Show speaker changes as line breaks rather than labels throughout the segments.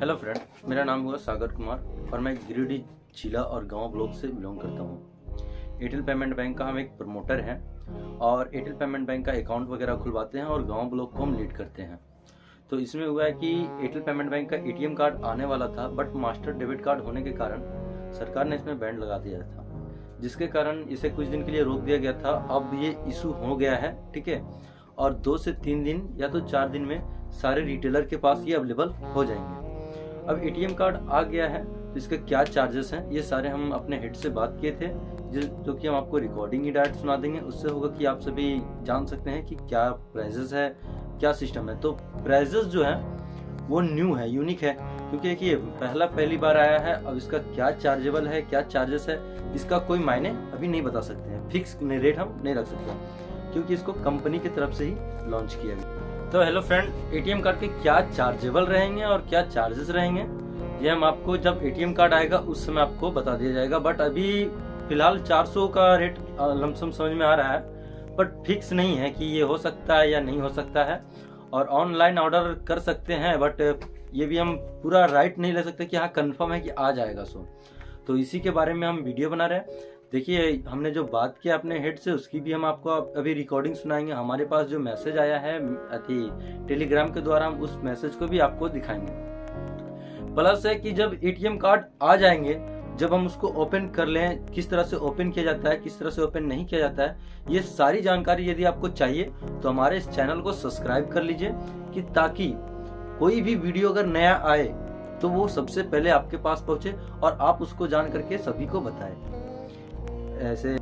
Hello friend मेरा नाम हुआ सागर कुमार और मैं गिरिडीह जिला और गाँव ब्लॉक से बिलोंग करता हूँ। एयरटेल पेमेंट बैंक का हम एक प्रमोटर हैं और एयरटेल पेमेंट बैंक का अकाउंट वगैरह खुलवाते हैं और गाँव ब्लॉक को हम लीड करते हैं। तो इसमें हुआ है कि एयरटेल पेमेंट बैंक का एटीएम कार्ड आने वाला था बट मास्टर डेबिट कार्ड होने के कारण सरकार ने इसमें बैंड लगा दिया था, जिसके कारण इसे कुछ दिन के लिए रोक दिया गया था। अब ये इशू हो गया है, ठीक है? और दो से तीन दिन या तो चार दिन में सारे रिटेलर के पास ये अवेलेबल हो जाएँगे। अब एटीएम कार्ड आ गया है तो इसके क्या चार्जेस हैं? ये सारे हम अपने हेड से बात किए थे जो कि हम आपको रिकॉर्डिंग ही डायरेक्ट सुना देंगे। उससे होगा कि आप सभी जान सकते हैं कि क्या प्राइजेस है, क्या सिस्टम है। तो प्राइजेस जो है, वो न्यू है यूनिक है। क्योंकि देखिए, पहला, पहली बार आया है, अब इसका क्या चार्जेबल है, क्या चार्जेस है, इसका कोई मायने अभी नहीं बता सकते हैं। फिक्स रेट हम नहीं रख सकते। क्योंकि इसको कंपनी की तरफ़ से ही लॉन्च किया गया। तो हेलो फ्रेंड एटीएम कार्ड के क्या चार्जेबल रहेंगे और क्या चार्जेस रहेंगे? ये हम आपको जब एटीएम कार्ड आएगा, उस समय आपको बता दिया जाएगा। बट अभी फ़िलहाल 400 का रेट लमसम समझ में आ रहा है। बट फिक्स नहीं है कि ये हो सकता है या नहीं हो सकता है। और ऑनलाइन ऑर्डर कर सकते हैं बट ये भी हम पूरा राइट नहीं ले सकते कि हाँ कन्फर्म है कि आ जाएगा सो। तो इसी के बारे में हम वीडियो बना रहे हैं। देखिए, हमने जो बात किया अपने हेड से, उसकी भी हम आपको अभी रिकॉर्डिंग सुनाएँगे। हमारे पास जो मैसेज आया है अति टेलीग्राम के द्वारा, हम उस मैसेज को भी आपको दिखाएँगे। प्लस है कि जब एटीएम कार्ड आ जाएँगे, जब हम उसको ओपन कर लें, किस तरह से ओपन किया जाता है, किस तरह से ओपन नहीं किया जाता है, ये सारी जानकारी यदि आपको चाहिए तो हमारे इस चैनल को सब्सक्राइब कर लीजिए, कि ताकि कोई भी वीडियो अगर नया आए तो वो सबसे पहले आपके पास पहुँचे और आप उसको जान करके सभी को बताएँ। ऐसे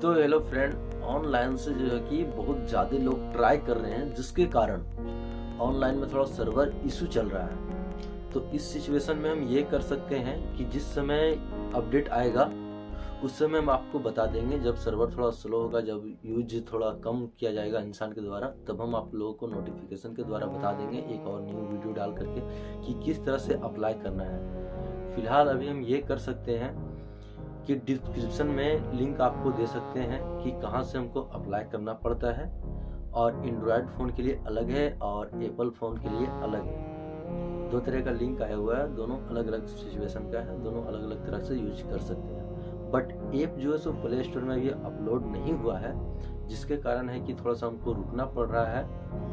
तो हेलो फ्रेंड ऑनलाइन से जो है कि बहुत ज़्यादा लोग ट्राई कर रहे हैं, जिसके कारण ऑनलाइन में थोड़ा सर्वर इशू चल रहा है। तो इस सिचुएशन में हम ये कर सकते हैं कि जिस समय अपडेट आएगा, उस समय हम आपको बता देंगे, जब सर्वर थोड़ा स्लो होगा, जब यूज़ थोड़ा कम किया जाएगा इंसान के द्वारा, तब हम आप लोगों को नोटिफिकेशन के द्वारा बता देंगे, एक और न्यू वीडियो डाल करके कि किस तरह से अप्लाई करना है। फ़िलहाल अभी हम ये कर सकते हैं कि डिस्क्रिप्शन में लिंक आपको दे सकते हैं कि कहाँ से हमको अप्लाई करना पड़ता है। और एंड्रॉयड फ़ोन के लिए अलग है और एप्पल फ़ोन के लिए अलग है। दो तरह का लिंक आया हुआ है, दोनों अलग अलग सिचुएशन का है, दोनों अलग अलग तरह से यूज़ कर सकते हैं। बट ऐप जो है सो प्ले स्टोर में अभी अपलोड नहीं हुआ है, जिसके कारण है कि थोड़ा सा हमको रुकना पड़ रहा है,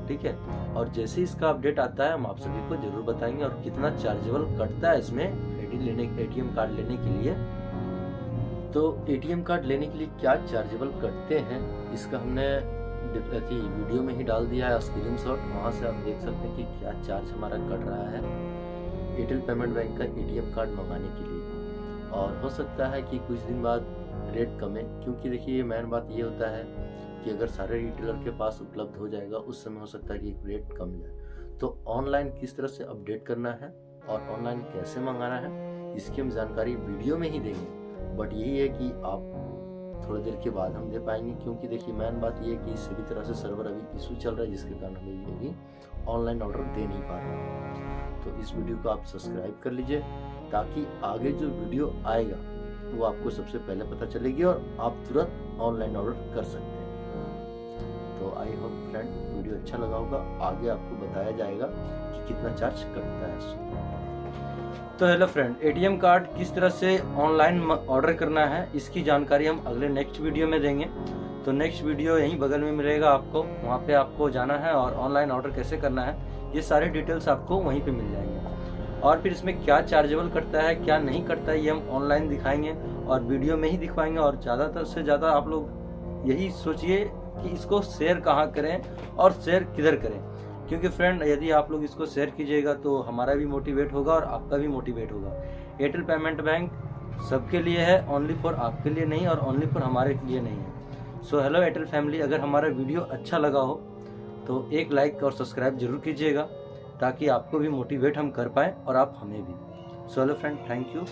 ठीक है? और जैसे इसका अपडेट आता है, हम आप सभी को ज़रूर बताएँगे और कितना चार्जेबल कटता है इसमें एटी लेने एटीएम कार्ड लेने के लिए। तो एटीएम कार्ड लेने के लिए क्या चार्जेबल करते हैं? इसका हमने वीडियो में ही डाल दिया है स्क्रीन शॉट वहाँ से आप देख सकते हैं कि क्या चार्ज हमारा कट रहा है एयरटेल पेमेंट बैंक का एटीएम कार्ड मंगाने के लिए। और हो सकता है कि कुछ दिन बाद रेट कमे क्योंकि देखिए मेन बात ये होता है कि अगर सारे रिटेलर के पास उपलब्ध हो जाएगा, उस समय हो सकता है कि रेट कम जाए। तो ऑनलाइन किस तरह से अपडेट करना है और ऑनलाइन कैसे मंगाना है, इसकी हम जानकारी वीडियो में ही देंगे। बट यही है कि आप थोड़ी देर के बाद हम दे पाएँगे, क्योंकि देखिए मेन बात ये है कि सभी तरह से सर्वर अभी इशू चल रहा है, जिसके कारण हमें ये भी ऑनलाइन ऑर्डर दे नहीं पा रहे तो इस वीडियो को आप सब्सक्राइब कर लीजिए, ताकि आगे जो वीडियो आएगा, वो आपको सबसे पहले पता चलेगी और आप तुरंत ऑनलाइन ऑर्डर कर सकते हैं। तो आई होप फ्रेंड वीडियो अच्छा लगा होगा। आगे आपको बताया जाएगा कि कितना चार्ज कटता है तो हेलो फ्रेंड एटीएम कार्ड किस तरह से ऑनलाइन ऑर्डर करना है, इसकी जानकारी हम अगले नेक्स्ट वीडियो में देंगे। तो नेक्स्ट वीडियो यहीं बगल में मिलेगा आपको, वहाँ पे आपको जाना है और ऑनलाइन ऑर्डर कैसे करना है, ये सारे डिटेल्स आपको वहीं पे मिल जाएँगे। और फिर इसमें क्या चार्जेबल करता है, क्या नहीं करता है, ये हम ऑनलाइन दिखाएँगे और वीडियो में ही दिखवाएँगे और ज़्यादातर से ज़्यादा आप लोग यही सोचिए कि इसको शेयर कहाँ करें और शेयर किधर करें। क्योंकि फ्रेंड यदि आप लोग इसको शेयर कीजिएगा तो हमारा भी मोटिवेट होगा और आपका भी मोटिवेट होगा। एयरटेल पेमेंट बैंक सबके लिए है ओनली फॉर आपके लिए नहीं और ओनली फॉर हमारे लिए नहीं है। सो हेलो एयरटेल फैमिली अगर हमारा वीडियो अच्छा लगा हो तो एक लाइक और सब्सक्राइब ज़रूर कीजिएगा, ताकि आपको भी मोटिवेट हम कर पाए और आप हमें भी। So hello friend thank you